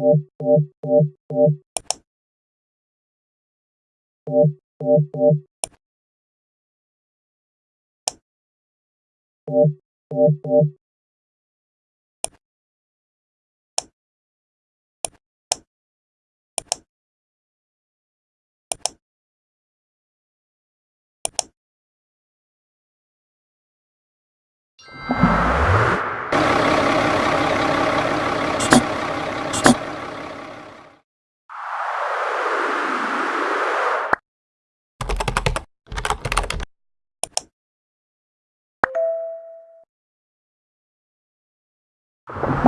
you you